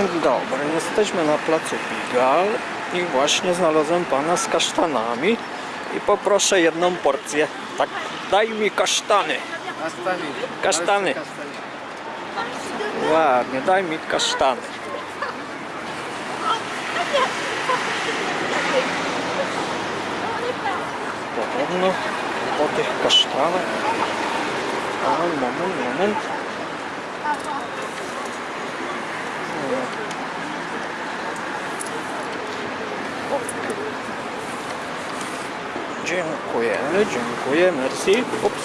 Dzień dobry, jesteśmy na placu Pigal i właśnie znalazłem pana z kasztanami i poproszę jedną porcję. Tak, daj mi kasztany. Kasztany. Ładnie, daj mi kasztany. Podobno po tych kasztanach. A, moment, moment. Dziękujemy, dziękuję, merci. Ups.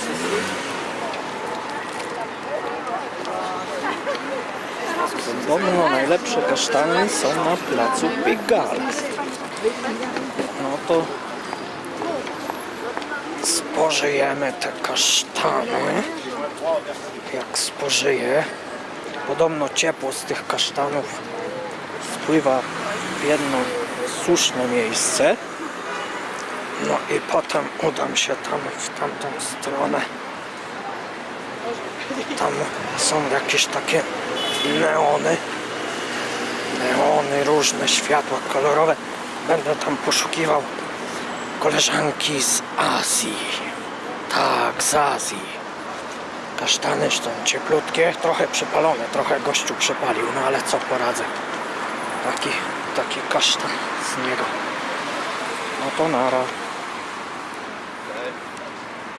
Podobno najlepsze kasztany są na placu Pigalle. No to spożyjemy te kasztany. Jak spożyję, podobno ciepło z tych kasztanów spływa w jedno słuszne miejsce. No i potem udam się tam w tamtą stronę. Tam są jakieś takie neony. Neony, różne światła kolorowe. Będę tam poszukiwał koleżanki z Azji. Tak, z Azji. Kasztany są cieplutkie, trochę przypalone, trochę gościu przypalił, no ale co poradzę. Taki, taki kasztan z niego. No to nara.